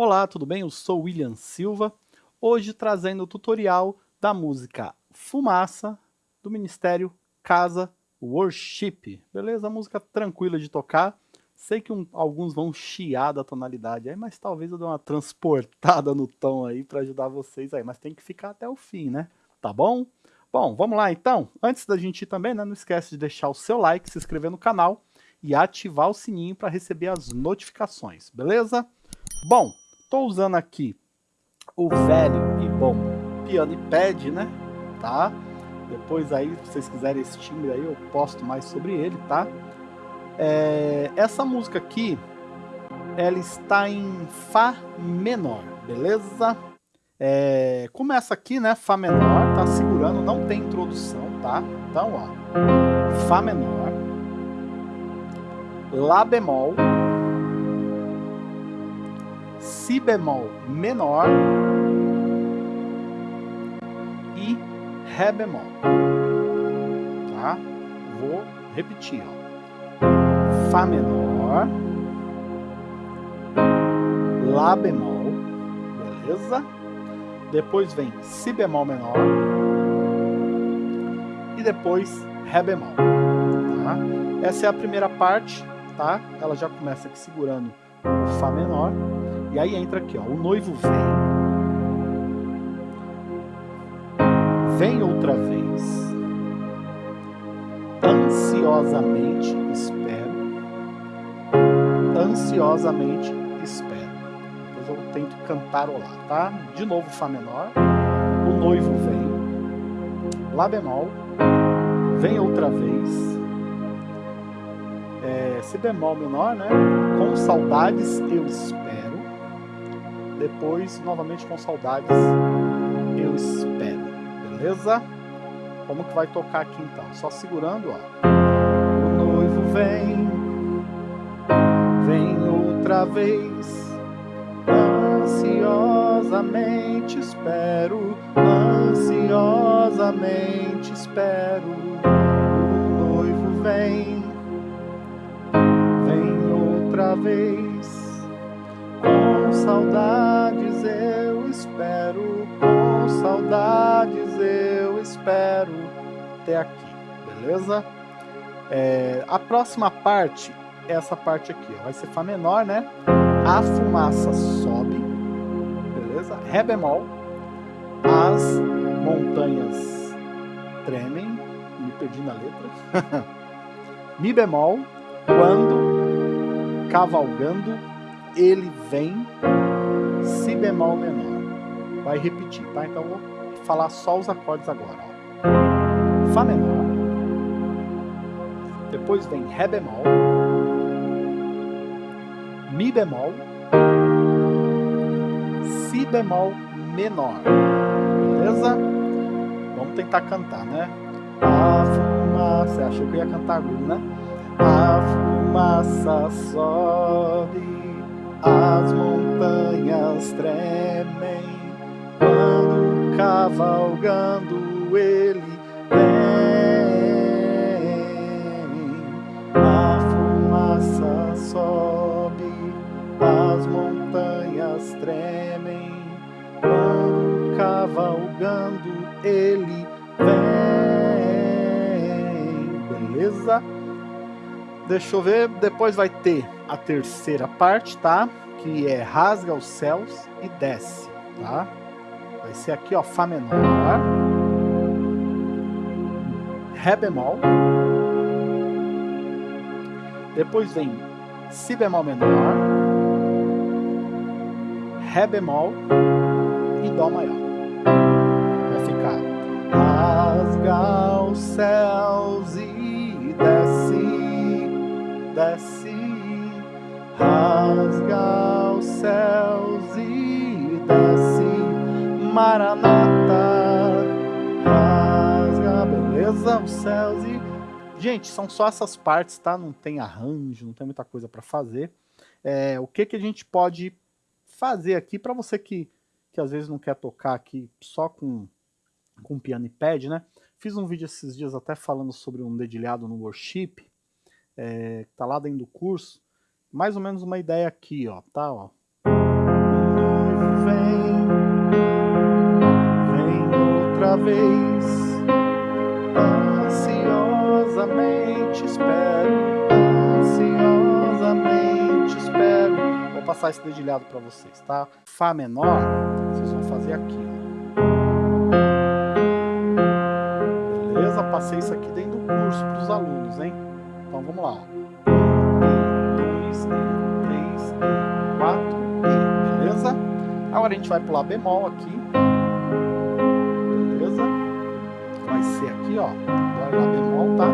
Olá, tudo bem? Eu sou William Silva, hoje trazendo o tutorial da música Fumaça, do Ministério Casa Worship. Beleza? Música tranquila de tocar. Sei que um, alguns vão chiar da tonalidade aí, mas talvez eu dê uma transportada no tom aí para ajudar vocês aí. Mas tem que ficar até o fim, né? Tá bom? Bom, vamos lá então. Antes da gente ir também, né, não esquece de deixar o seu like, se inscrever no canal e ativar o sininho para receber as notificações, beleza? Bom, estou usando aqui o velho e bom piano e pad, né? Tá? Depois aí, se vocês quiserem esse timbre aí, eu posto mais sobre ele, tá? É, essa música aqui, ela está em Fá menor, beleza? É, começa aqui, né? Fá menor, tá segurando, não tem introdução, tá? Então, ó, Fá menor, Lá bemol, Si bemol menor e Ré bemol, tá? Vou repetir, ó. Fá menor, Lá bemol, beleza? depois vem Si bemol menor e depois Ré bemol. Tá? Essa é a primeira parte, tá? Ela já começa aqui segurando o Fá menor e aí entra aqui, ó, o noivo vem. Vem outra vez. Ansiosamente espero. Ansiosamente espero eu tento cantarolar, tá? De novo Fá menor, o noivo vem, Lá bemol, vem outra vez, é, Si bemol menor, né? Com saudades eu espero, depois novamente com saudades eu espero, beleza? Como que vai tocar aqui então? Só segurando, ó. O noivo vem, vem outra vez, Ansiosamente espero, ansiosamente espero. O noivo vem, vem outra vez. Com saudades eu espero. Até aqui, beleza? É, a próxima parte é essa parte aqui, ó, vai ser Fá menor, né? A fumaça sobe, beleza? Ré bemol, as montanhas tremem, me perdi na letra. Mi bemol, quando cavalgando ele vem, Si bemol menor. Vai repetir, tá? Então vou falar só os acordes agora. Fá menor, depois vem Ré bemol, Mi bemol, Si bemol menor, beleza? Vamos tentar cantar, né? A fumaça, achou que eu ia cantar agudo, né? A fumaça sobe, as montanhas tremem, cavalgando ele tremem quando cavalgando ele vem. Beleza? Deixa eu ver, depois vai ter a terceira parte, tá? Que é rasga os céus e desce, tá? Vai ser aqui, ó, Fá menor, Ré bemol, depois vem Si bemol menor, Ré bemol e Dó maior. Vai ficar rasga os céus e desce, desce, rasga os céus e Maranata, rasga, beleza? Os céus e... Gente, são só essas partes, tá? Não tem arranjo, não tem muita coisa para fazer. É, o que, que a gente pode fazer aqui para você que, que às vezes não quer tocar aqui só com, com piano e pad, né? Fiz um vídeo esses dias até falando sobre um dedilhado no worship, é, tá lá dentro do curso. Mais ou menos uma ideia aqui, ó, tá? Ó. outra vez. Ansiosamente espero, ansiosamente espero. Vou passar esse dedilhado para vocês, tá? Fá menor, vocês vão fazer aqui, Beleza? Passei isso aqui dentro do curso para os alunos, hein? Então vamos lá. Quatro, beleza? Agora a gente vai pular bemol aqui. Vai ser aqui, ó. Dói lá bemol, tá?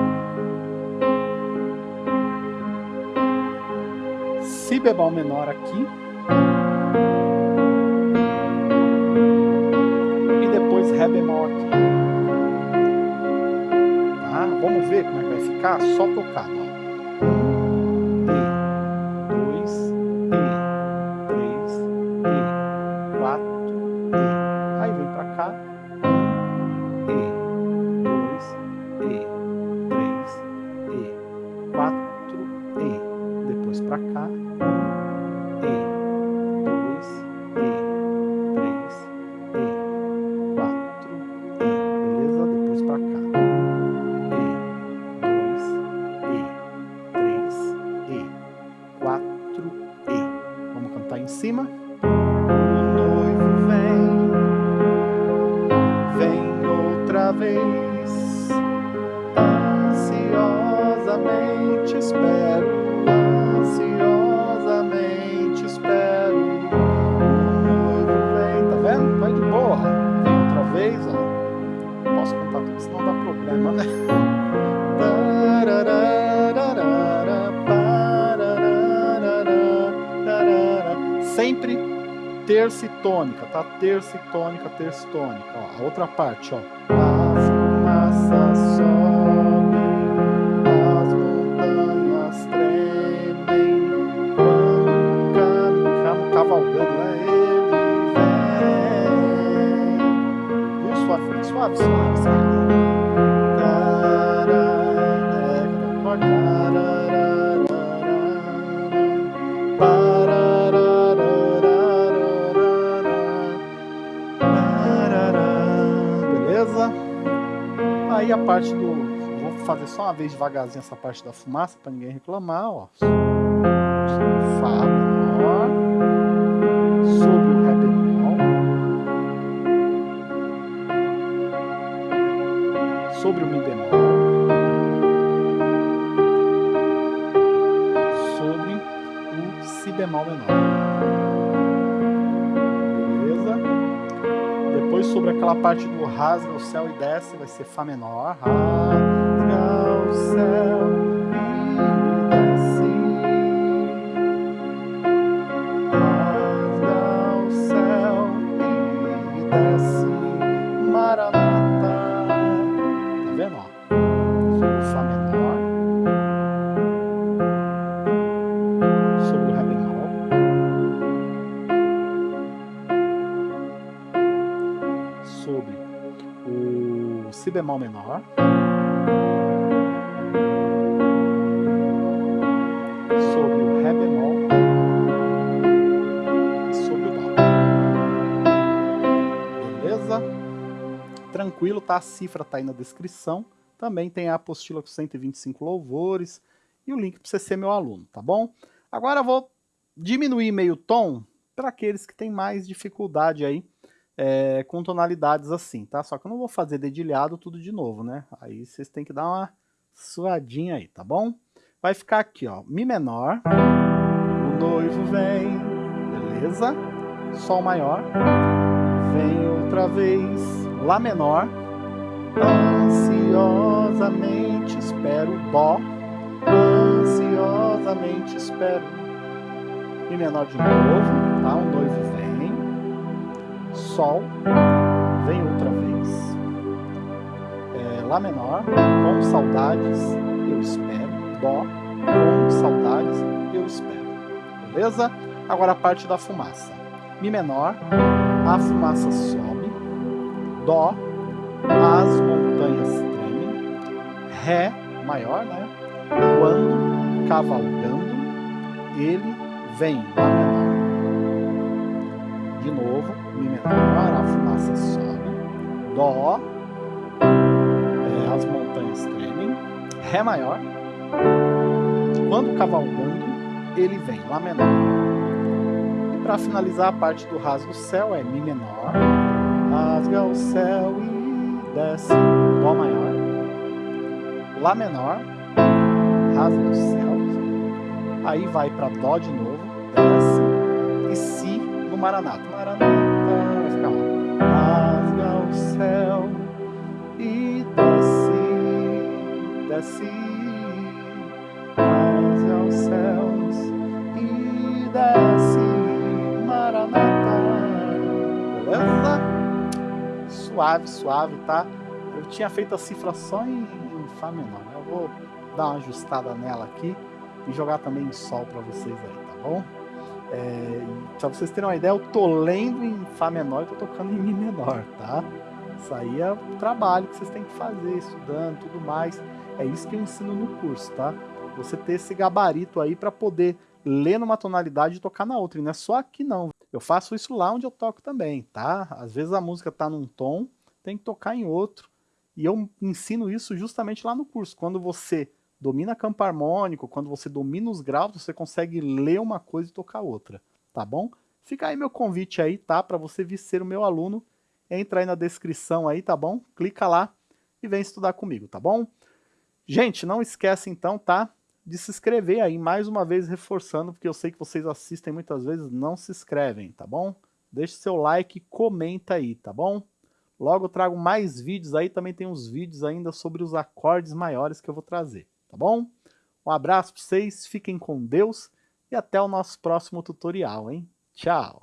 Si bemol menor aqui. E depois Ré bemol aqui. Tá? Vamos ver como é que vai ficar? Só tocar, ó. Terça e tônica, tá? Terça e tônica, terça e tônica. Ó, a outra parte, ó. A fumaça sobe, Aí a parte do... Vou fazer só uma vez devagarzinho essa parte da fumaça para ninguém reclamar, ó. Fá menor. Sobre o Ré bemol. Sobre o Mi bemol. Sobre o Si bemol menor. Sobre aquela parte do rasga o céu e desce, vai ser Fá menor. Rasga o céu e desce. Rasga o céu e desce. Bemol menor. Sobre o Ré bemol. Sobre o Dó. Beleza? Tranquilo, tá? A cifra tá aí na descrição. Também tem a apostila com 125 louvores e o link para você ser meu aluno, tá bom? Agora eu vou diminuir meio tom para aqueles que têm mais dificuldade aí é, com tonalidades assim, tá? Só que eu não vou fazer dedilhado tudo de novo, né? Aí vocês têm que dar uma suadinha aí, tá bom? Vai ficar aqui, ó, Mi menor, o noivo vem, beleza? Sol maior, vem outra vez, Lá menor, ansiosamente espero, Dó, ansiosamente espero, Mi menor de novo, tá? O noivo vem, Sol, vem outra vez. É, Lá menor, com saudades, eu espero. Dó, com saudades, eu espero. Beleza? Agora a parte da fumaça. Mi menor, a fumaça sobe. Dó, as montanhas tremem. Ré maior, né? Quando cavalgando, ele vem. Lá menor de novo, Mi menor, a fumaça sobe, Dó, é, as montanhas tremem, Ré maior, quando cavalgando, ele vem Lá menor. E para finalizar a parte do rasgo céu é Mi menor, rasga o céu e desce, Dó maior, Lá menor, rasga o céu, aí vai para Dó de novo, desce, e Maranata. Maranata. Vai ficar ó. Rasga o céu e desce. Desce suave, suave, tá? Eu tinha feito a cifra só em, em Fá menor, né? Eu vou dar uma ajustada nela aqui e jogar também em Sol para vocês aí, tá bom? É, pra vocês terem uma ideia, eu tô lendo em Fá menor e tô tocando em Mi menor, tá? Isso aí é o trabalho que vocês têm que fazer, estudando tudo mais. É isso que eu ensino no curso, tá? Você ter esse gabarito aí para poder ler numa tonalidade e tocar na outra. E não é só aqui não. Eu faço isso lá onde eu toco também, tá? Às vezes a música tá num tom, tem que tocar em outro. E eu ensino isso justamente lá no curso. Quando você domina campo harmônico, quando você domina os graus, você consegue ler uma coisa e tocar outra, tá bom? Fica aí meu convite aí, tá? Para você vir ser o meu aluno, entra aí na descrição aí, tá bom? Clica lá e vem estudar comigo, tá bom? Gente, não esquece então, tá? de se inscrever aí, mais uma vez reforçando, porque eu sei que vocês assistem muitas vezes, não se inscrevem, tá bom? Deixe seu like comenta aí, tá bom? Logo eu trago mais vídeos aí, também tem uns vídeos ainda sobre os acordes maiores que eu vou trazer, tá bom? Um abraço para vocês, fiquem com Deus e até o nosso próximo tutorial, hein? Tchau!